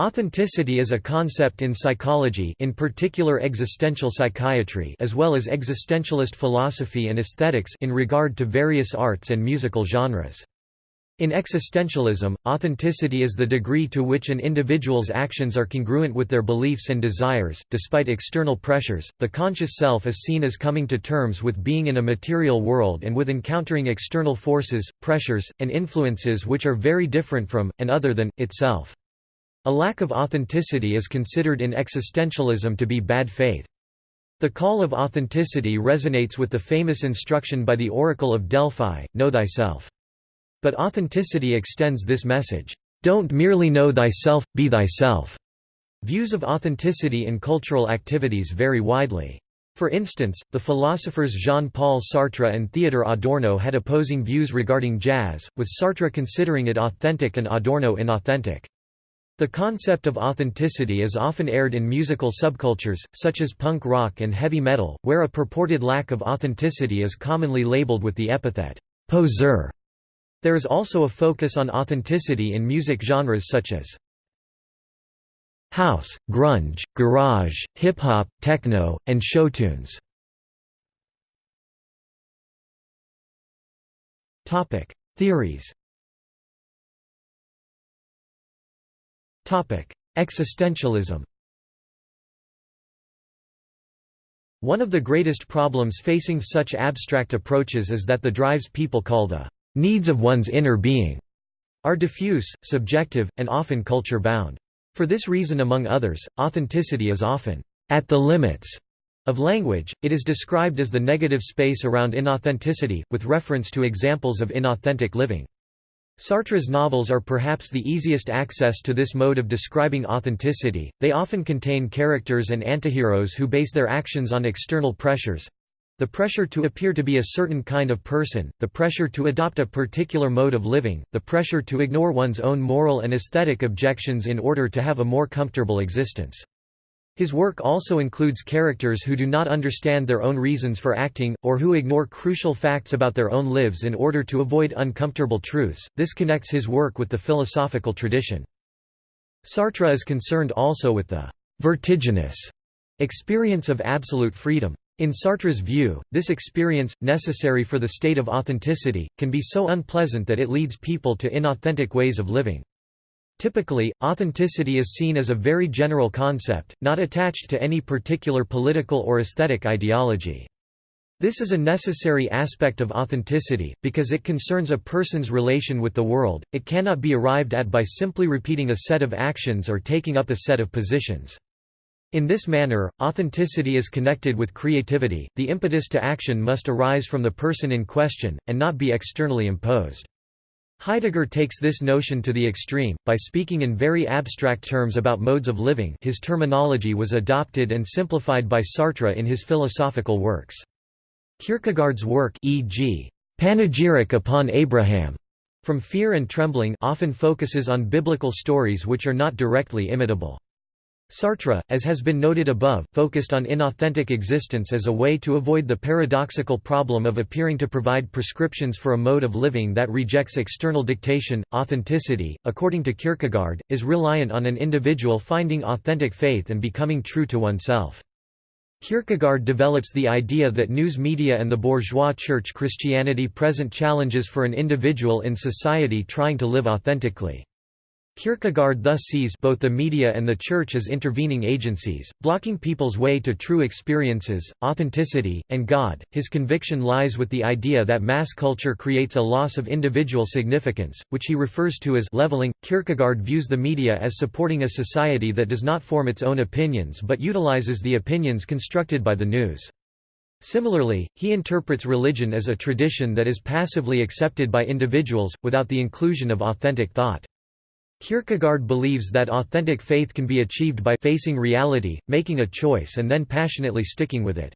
Authenticity is a concept in psychology in particular existential psychiatry as well as existentialist philosophy and aesthetics in regard to various arts and musical genres. In existentialism, authenticity is the degree to which an individual's actions are congruent with their beliefs and desires. Despite external pressures, the conscious self is seen as coming to terms with being in a material world and with encountering external forces, pressures, and influences which are very different from, and other than, itself. A lack of authenticity is considered in existentialism to be bad faith. The call of authenticity resonates with the famous instruction by the Oracle of Delphi, Know thyself. But authenticity extends this message, "'Don't merely know thyself, be thyself'". Views of authenticity in cultural activities vary widely. For instance, the philosophers Jean-Paul Sartre and Theodor Adorno had opposing views regarding jazz, with Sartre considering it authentic and Adorno inauthentic. The concept of authenticity is often aired in musical subcultures, such as punk rock and heavy metal, where a purported lack of authenticity is commonly labeled with the epithet, poser. There is also a focus on authenticity in music genres such as house, grunge, garage, hip-hop, techno, and show showtunes. Theories Existentialism One of the greatest problems facing such abstract approaches is that the drives people call the needs of one's inner being are diffuse, subjective, and often culture-bound. For this reason among others, authenticity is often at the limits of language, it is described as the negative space around inauthenticity, with reference to examples of inauthentic living. Sartre's novels are perhaps the easiest access to this mode of describing authenticity, they often contain characters and antiheroes who base their actions on external pressures the pressure to appear to be a certain kind of person, the pressure to adopt a particular mode of living, the pressure to ignore one's own moral and aesthetic objections in order to have a more comfortable existence. His work also includes characters who do not understand their own reasons for acting, or who ignore crucial facts about their own lives in order to avoid uncomfortable truths. This connects his work with the philosophical tradition. Sartre is concerned also with the vertiginous experience of absolute freedom. In Sartre's view, this experience, necessary for the state of authenticity, can be so unpleasant that it leads people to inauthentic ways of living. Typically, authenticity is seen as a very general concept, not attached to any particular political or aesthetic ideology. This is a necessary aspect of authenticity, because it concerns a person's relation with the world, it cannot be arrived at by simply repeating a set of actions or taking up a set of positions. In this manner, authenticity is connected with creativity, the impetus to action must arise from the person in question, and not be externally imposed. Heidegger takes this notion to the extreme, by speaking in very abstract terms about modes of living his terminology was adopted and simplified by Sartre in his philosophical works. Kierkegaard's work e.g. Panegyric upon Abraham, From Fear and Trembling often focuses on biblical stories which are not directly imitable. Sartre, as has been noted above, focused on inauthentic existence as a way to avoid the paradoxical problem of appearing to provide prescriptions for a mode of living that rejects external dictation. Authenticity, according to Kierkegaard, is reliant on an individual finding authentic faith and becoming true to oneself. Kierkegaard develops the idea that news media and the bourgeois church Christianity present challenges for an individual in society trying to live authentically. Kierkegaard thus sees both the media and the church as intervening agencies, blocking people's way to true experiences, authenticity, and God. His conviction lies with the idea that mass culture creates a loss of individual significance, which he refers to as leveling. Kierkegaard views the media as supporting a society that does not form its own opinions but utilizes the opinions constructed by the news. Similarly, he interprets religion as a tradition that is passively accepted by individuals, without the inclusion of authentic thought. Kierkegaard believes that authentic faith can be achieved by facing reality, making a choice and then passionately sticking with it.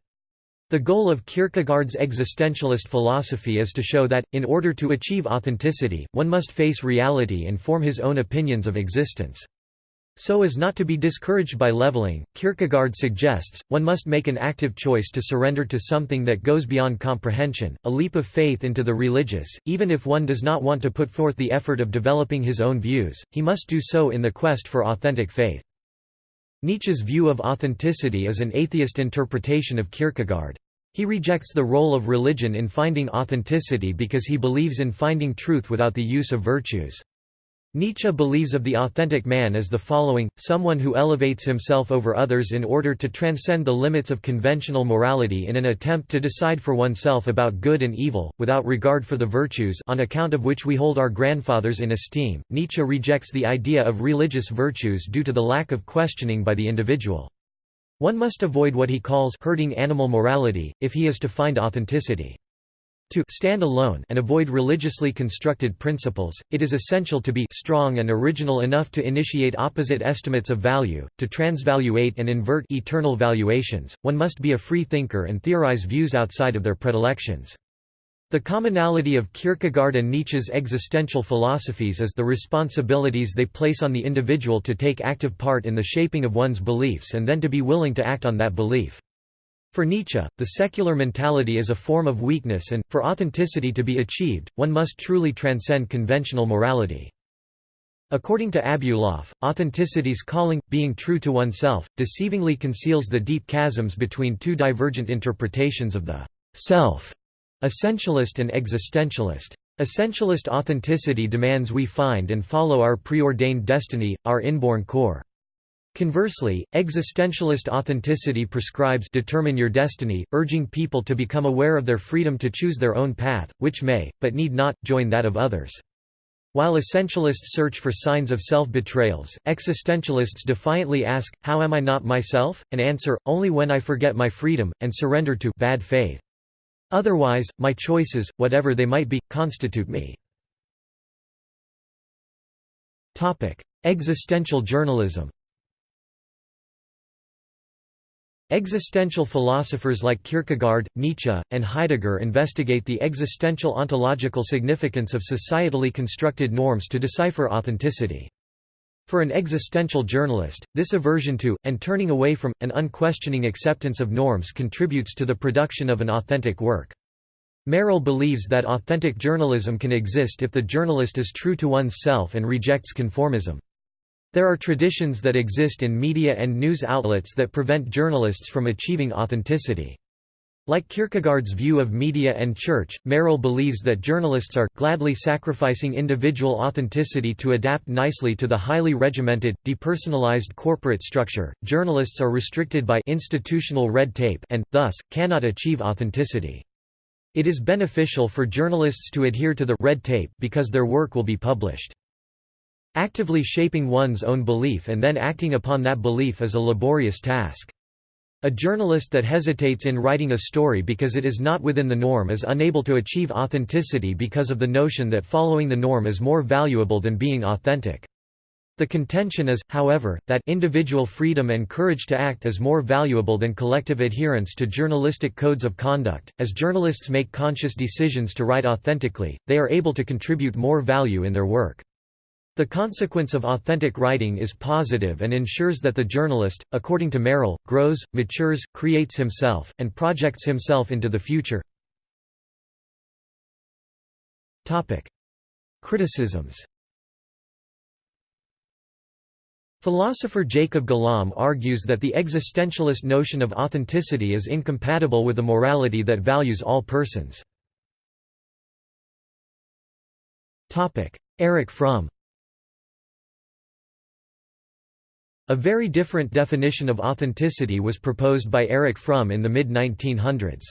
The goal of Kierkegaard's existentialist philosophy is to show that, in order to achieve authenticity, one must face reality and form his own opinions of existence. So as not to be discouraged by leveling, Kierkegaard suggests, one must make an active choice to surrender to something that goes beyond comprehension, a leap of faith into the religious, even if one does not want to put forth the effort of developing his own views, he must do so in the quest for authentic faith. Nietzsche's view of authenticity is an atheist interpretation of Kierkegaard. He rejects the role of religion in finding authenticity because he believes in finding truth without the use of virtues. Nietzsche believes of the authentic man as the following, someone who elevates himself over others in order to transcend the limits of conventional morality in an attempt to decide for oneself about good and evil, without regard for the virtues on account of which we hold our grandfathers in esteem. Nietzsche rejects the idea of religious virtues due to the lack of questioning by the individual. One must avoid what he calls herding animal morality, if he is to find authenticity. To stand alone and avoid religiously constructed principles, it is essential to be strong and original enough to initiate opposite estimates of value, to transvaluate and invert eternal valuations, one must be a free thinker and theorize views outside of their predilections. The commonality of Kierkegaard and Nietzsche's existential philosophies is the responsibilities they place on the individual to take active part in the shaping of one's beliefs and then to be willing to act on that belief. For Nietzsche, the secular mentality is a form of weakness and, for authenticity to be achieved, one must truly transcend conventional morality. According to Abuloff, authenticity's calling, being true to oneself, deceivingly conceals the deep chasms between two divergent interpretations of the self, essentialist and existentialist. Essentialist authenticity demands we find and follow our preordained destiny, our inborn core. Conversely, existentialist authenticity prescribes determine your destiny, urging people to become aware of their freedom to choose their own path, which may, but need not, join that of others. While essentialists search for signs of self-betrayals, existentialists defiantly ask, how am I not myself? and answer, only when I forget my freedom, and surrender to bad faith. Otherwise, my choices, whatever they might be, constitute me. Existential journalism Existential philosophers like Kierkegaard, Nietzsche, and Heidegger investigate the existential ontological significance of societally constructed norms to decipher authenticity. For an existential journalist, this aversion to, and turning away from, an unquestioning acceptance of norms contributes to the production of an authentic work. Merrill believes that authentic journalism can exist if the journalist is true to one's self and rejects conformism. There are traditions that exist in media and news outlets that prevent journalists from achieving authenticity. Like Kierkegaard's view of media and church, Merrill believes that journalists are gladly sacrificing individual authenticity to adapt nicely to the highly regimented, depersonalized corporate structure. Journalists are restricted by institutional red tape and, thus, cannot achieve authenticity. It is beneficial for journalists to adhere to the red tape because their work will be published. Actively shaping one's own belief and then acting upon that belief is a laborious task. A journalist that hesitates in writing a story because it is not within the norm is unable to achieve authenticity because of the notion that following the norm is more valuable than being authentic. The contention is, however, that individual freedom and courage to act is more valuable than collective adherence to journalistic codes of conduct. As journalists make conscious decisions to write authentically, they are able to contribute more value in their work. The consequence of authentic writing is positive and ensures that the journalist, according to Merrill, grows, matures, creates himself, and projects himself into the future. Criticisms Philosopher Jacob Golomb argues that the existentialist notion of authenticity is incompatible with a morality that values all persons. Erich Fromm A very different definition of authenticity was proposed by Erich Fromm in the mid-1900s.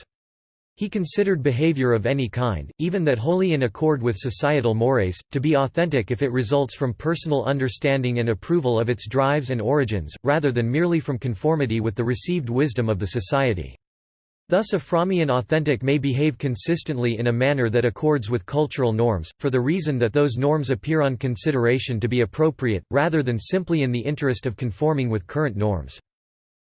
He considered behavior of any kind, even that wholly in accord with societal mores, to be authentic if it results from personal understanding and approval of its drives and origins, rather than merely from conformity with the received wisdom of the society. Thus a Frommian authentic may behave consistently in a manner that accords with cultural norms, for the reason that those norms appear on consideration to be appropriate, rather than simply in the interest of conforming with current norms.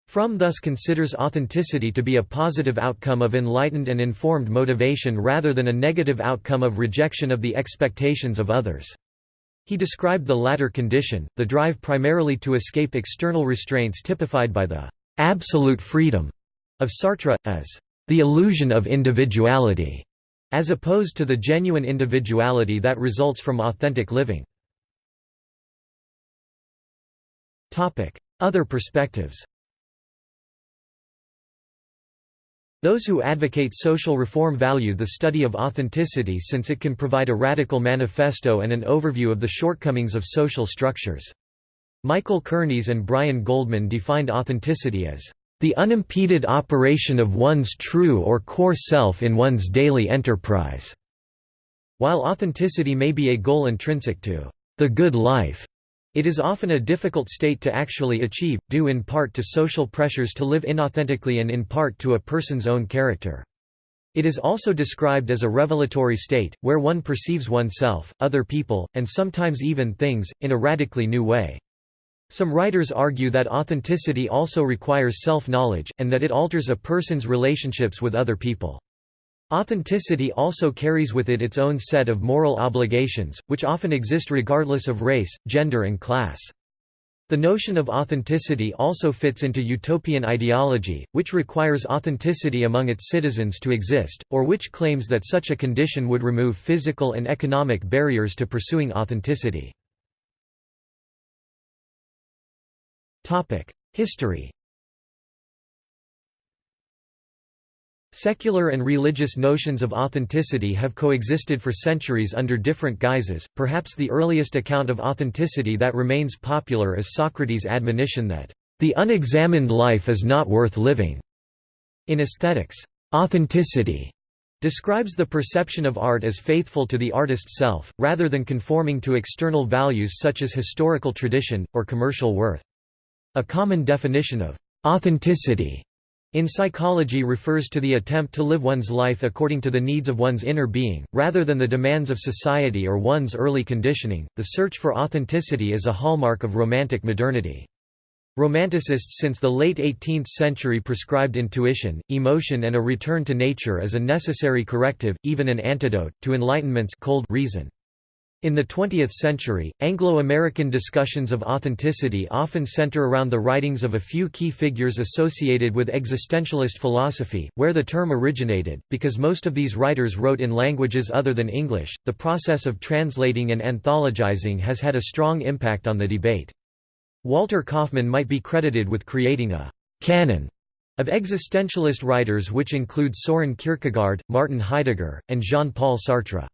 Fromm thus considers authenticity to be a positive outcome of enlightened and informed motivation rather than a negative outcome of rejection of the expectations of others. He described the latter condition, the drive primarily to escape external restraints typified by the «absolute freedom» of Sartre, as «the illusion of individuality», as opposed to the genuine individuality that results from authentic living. Other perspectives Those who advocate social reform value the study of authenticity since it can provide a radical manifesto and an overview of the shortcomings of social structures. Michael Kernis and Brian Goldman defined authenticity as the unimpeded operation of one's true or core self in one's daily enterprise. While authenticity may be a goal intrinsic to the good life, it is often a difficult state to actually achieve, due in part to social pressures to live inauthentically and in part to a person's own character. It is also described as a revelatory state, where one perceives oneself, other people, and sometimes even things, in a radically new way. Some writers argue that authenticity also requires self-knowledge, and that it alters a person's relationships with other people. Authenticity also carries with it its own set of moral obligations, which often exist regardless of race, gender and class. The notion of authenticity also fits into utopian ideology, which requires authenticity among its citizens to exist, or which claims that such a condition would remove physical and economic barriers to pursuing authenticity. History Secular and religious notions of authenticity have coexisted for centuries under different guises. Perhaps the earliest account of authenticity that remains popular is Socrates' admonition that, the unexamined life is not worth living. In aesthetics, authenticity describes the perception of art as faithful to the artist's self, rather than conforming to external values such as historical tradition, or commercial worth. A common definition of authenticity in psychology refers to the attempt to live one's life according to the needs of one's inner being, rather than the demands of society or one's early conditioning. The search for authenticity is a hallmark of Romantic modernity. Romanticists since the late 18th century prescribed intuition, emotion and a return to nature as a necessary corrective, even an antidote, to Enlightenment's cold reason. In the 20th century, Anglo-American discussions of authenticity often center around the writings of a few key figures associated with existentialist philosophy, where the term originated. Because most of these writers wrote in languages other than English, the process of translating and anthologizing has had a strong impact on the debate. Walter Kaufmann might be credited with creating a canon of existentialist writers which include Soren Kierkegaard, Martin Heidegger, and Jean-Paul Sartre.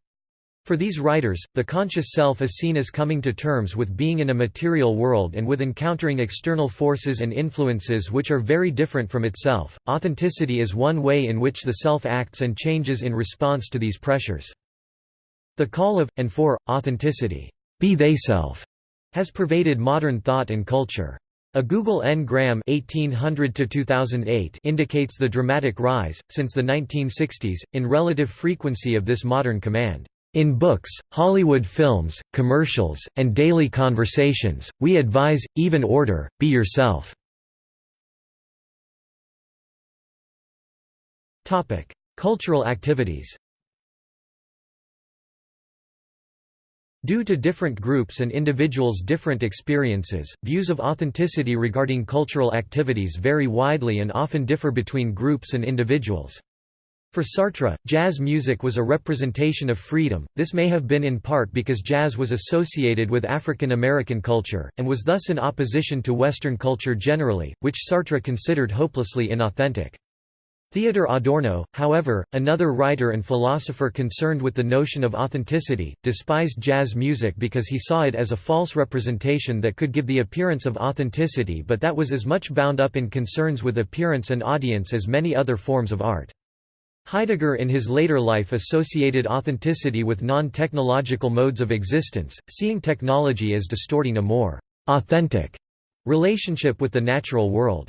For these writers, the conscious self is seen as coming to terms with being in a material world and with encountering external forces and influences which are very different from itself. Authenticity is one way in which the self acts and changes in response to these pressures. The call of, and for, authenticity be they self, has pervaded modern thought and culture. A Google Ngram 1800 indicates the dramatic rise, since the 1960s, in relative frequency of this modern command. In books, Hollywood films, commercials, and daily conversations, we advise, even order, be yourself. Cultural activities Due to different groups and individuals' different experiences, views of authenticity regarding cultural activities vary widely and often differ between groups and individuals. For Sartre, jazz music was a representation of freedom, this may have been in part because jazz was associated with African American culture, and was thus in opposition to Western culture generally, which Sartre considered hopelessly inauthentic. Theodor Adorno, however, another writer and philosopher concerned with the notion of authenticity, despised jazz music because he saw it as a false representation that could give the appearance of authenticity but that was as much bound up in concerns with appearance and audience as many other forms of art. Heidegger in his later life associated authenticity with non-technological modes of existence, seeing technology as distorting a more «authentic» relationship with the natural world.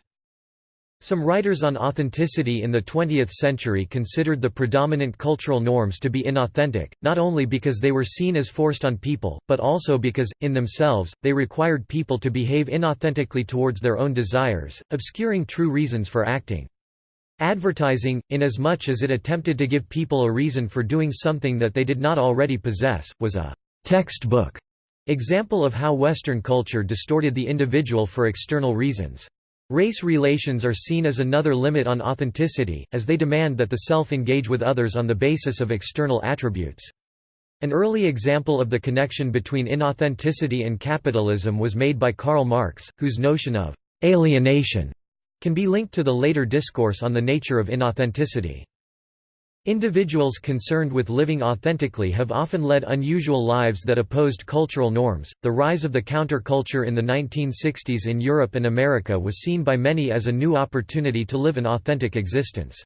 Some writers on authenticity in the 20th century considered the predominant cultural norms to be inauthentic, not only because they were seen as forced on people, but also because, in themselves, they required people to behave inauthentically towards their own desires, obscuring true reasons for acting. Advertising, inasmuch as it attempted to give people a reason for doing something that they did not already possess, was a «textbook» Example of how Western culture distorted the individual for external reasons. Race relations are seen as another limit on authenticity, as they demand that the self engage with others on the basis of external attributes. An early example of the connection between inauthenticity and capitalism was made by Karl Marx, whose notion of alienation can be linked to the later discourse on the nature of inauthenticity. Individuals concerned with living authentically have often led unusual lives that opposed cultural norms. The rise of the counterculture in the 1960s in Europe and America was seen by many as a new opportunity to live an authentic existence.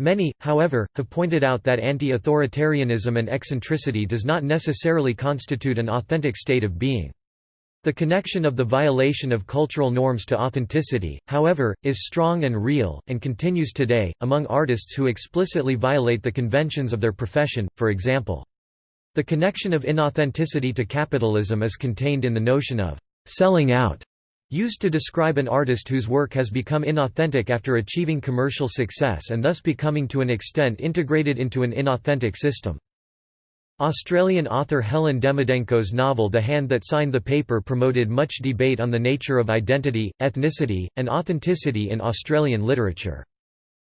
Many, however, have pointed out that anti-authoritarianism and eccentricity does not necessarily constitute an authentic state of being. The connection of the violation of cultural norms to authenticity, however, is strong and real, and continues today, among artists who explicitly violate the conventions of their profession, for example. The connection of inauthenticity to capitalism is contained in the notion of «selling out», Used to describe an artist whose work has become inauthentic after achieving commercial success and thus becoming to an extent integrated into an inauthentic system. Australian author Helen Demidenko's novel The Hand That Signed the Paper promoted much debate on the nature of identity, ethnicity, and authenticity in Australian literature.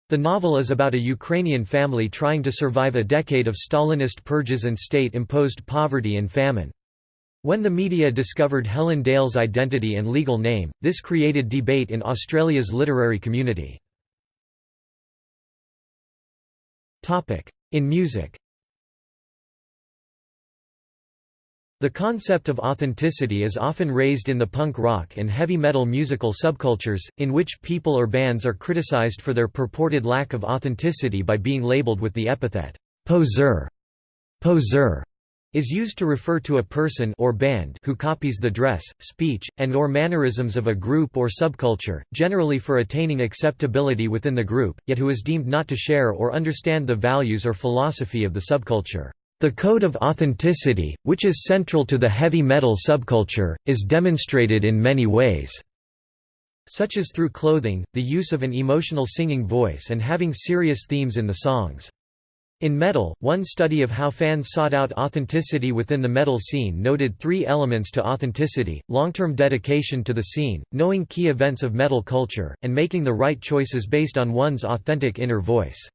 The novel is about a Ukrainian family trying to survive a decade of Stalinist purges and state-imposed poverty and famine. When the media discovered Helen Dale's identity and legal name, this created debate in Australia's literary community. In music The concept of authenticity is often raised in the punk rock and heavy metal musical subcultures, in which people or bands are criticized for their purported lack of authenticity by being labeled with the epithet, poser. Poser is used to refer to a person or band who copies the dress, speech, and or mannerisms of a group or subculture, generally for attaining acceptability within the group, yet who is deemed not to share or understand the values or philosophy of the subculture. The code of authenticity, which is central to the heavy metal subculture, is demonstrated in many ways such as through clothing, the use of an emotional singing voice and having serious themes in the songs. In metal, one study of how fans sought out authenticity within the metal scene noted three elements to authenticity, long-term dedication to the scene, knowing key events of metal culture, and making the right choices based on one's authentic inner voice.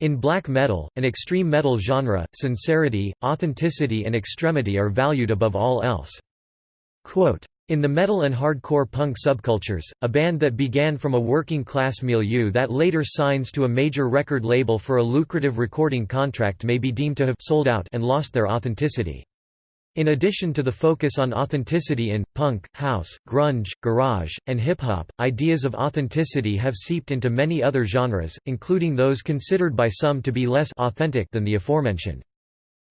In black metal, an extreme metal genre, sincerity, authenticity and extremity are valued above all else. Quote, in the metal and hardcore punk subcultures, a band that began from a working-class milieu that later signs to a major record label for a lucrative recording contract may be deemed to have sold out and lost their authenticity. In addition to the focus on authenticity in, punk, house, grunge, garage, and hip-hop, ideas of authenticity have seeped into many other genres, including those considered by some to be less authentic than the aforementioned.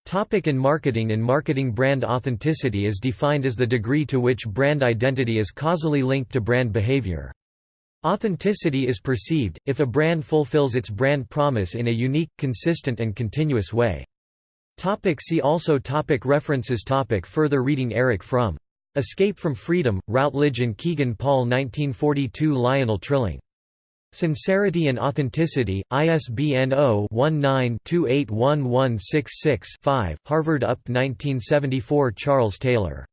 Topic in marketing In marketing brand authenticity is defined as the degree to which brand identity is causally linked to brand behavior. Authenticity is perceived, if a brand fulfills its brand promise in a unique, consistent and continuous way. Topic see also topic References topic Further reading Erich Fromm. Escape from Freedom, Routledge and Kegan-Paul 1942 Lionel Trilling Sincerity and Authenticity, ISBN 0-19-281166-5 Harvard UP 1974 Charles Taylor.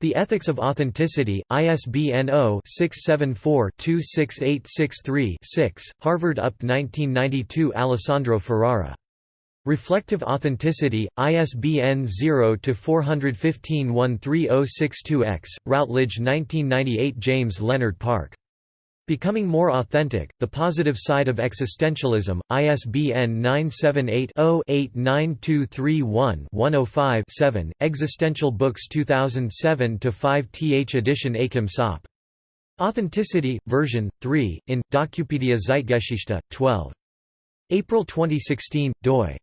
The Ethics of Authenticity, ISBN 0-674-26863-6, Harvard UP 1992 Alessandro Ferrara. Reflective Authenticity, ISBN 0-415-13062-X, Routledge 1998 James Leonard Park. Becoming More Authentic, The Positive Side of Existentialism, ISBN 978-0-89231-105-7, Existential Books 2007-5 th edition Achim Saupe. Authenticity, version, 3, in, Docupedia Zeitgeschichte, 12. April 2016, doi